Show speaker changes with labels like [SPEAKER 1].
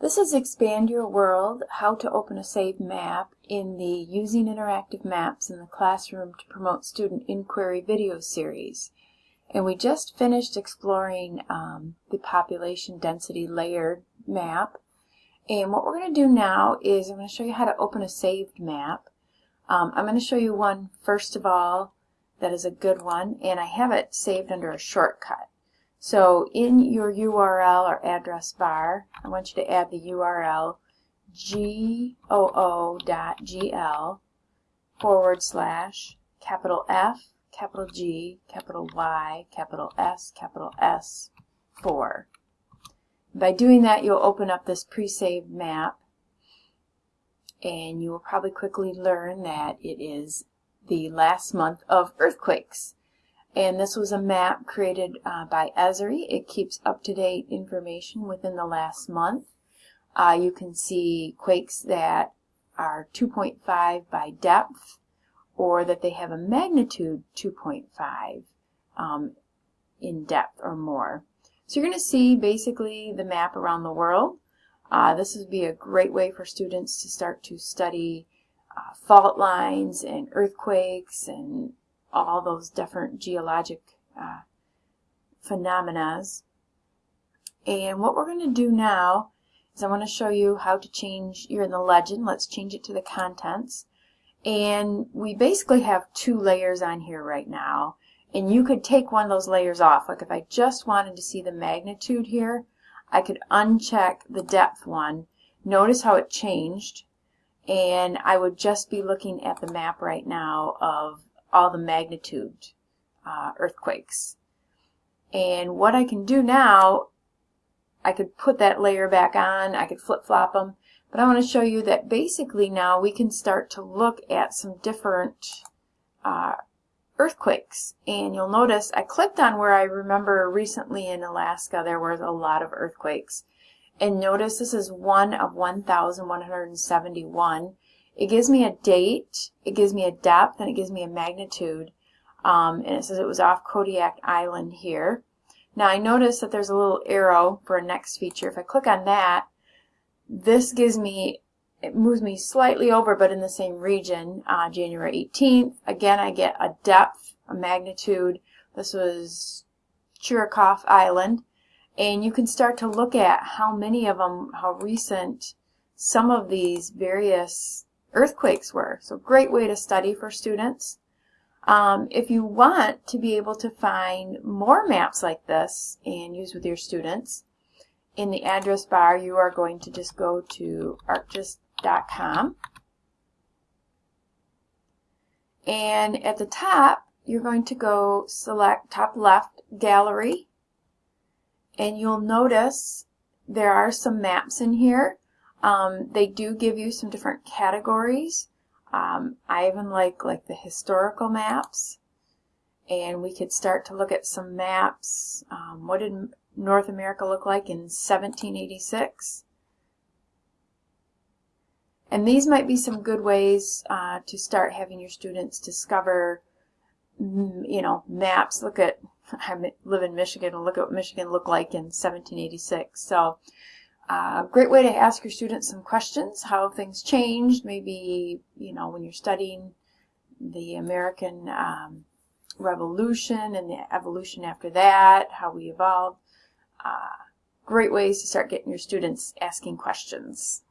[SPEAKER 1] This is Expand Your World, How to Open a Saved Map in the Using Interactive Maps in the Classroom to Promote Student Inquiry video series. And we just finished exploring um, the population density layered map. And what we're going to do now is I'm going to show you how to open a saved map. Um, I'm going to show you one first of all that is a good one, and I have it saved under a shortcut. So in your URL or address bar, I want you to add the URL goo.gl forward slash capital F, capital G, capital Y, capital S, capital S, 4. By doing that, you'll open up this pre-saved map, and you will probably quickly learn that it is the last month of earthquakes. And this was a map created uh, by Esri. It keeps up-to-date information within the last month. Uh, you can see quakes that are 2.5 by depth or that they have a magnitude 2.5 um, in depth or more. So you're going to see basically the map around the world. Uh, this would be a great way for students to start to study uh, fault lines and earthquakes and all those different geologic uh, phenomena. And what we're going to do now is I want to show you how to change, you're in the legend, let's change it to the contents. And we basically have two layers on here right now. And you could take one of those layers off. Like if I just wanted to see the magnitude here, I could uncheck the depth one. Notice how it changed. And I would just be looking at the map right now of all the magnitude uh, earthquakes. And what I can do now, I could put that layer back on, I could flip-flop them, but I want to show you that basically now we can start to look at some different uh, earthquakes. And you'll notice I clicked on where I remember recently in Alaska there was a lot of earthquakes. And notice this is one of 1,171. It gives me a date, it gives me a depth, and it gives me a magnitude. Um, and it says it was off Kodiak Island here. Now I notice that there's a little arrow for a next feature. If I click on that, this gives me, it moves me slightly over but in the same region, uh, January 18th. Again, I get a depth, a magnitude. This was Chirikof Island. And you can start to look at how many of them, how recent some of these various earthquakes were. So great way to study for students. Um, if you want to be able to find more maps like this and use with your students, in the address bar you are going to just go to arcgis.com and at the top you're going to go select top left gallery and you'll notice there are some maps in here um, they do give you some different categories. Um, I even like like the historical maps. And we could start to look at some maps. Um, what did North America look like in 1786? And these might be some good ways uh, to start having your students discover, you know, maps. Look at, I live in Michigan, and look at what Michigan looked like in 1786. So uh, great way to ask your students some questions, how things changed, maybe, you know, when you're studying the American um, Revolution and the evolution after that, how we evolved. Uh, great ways to start getting your students asking questions.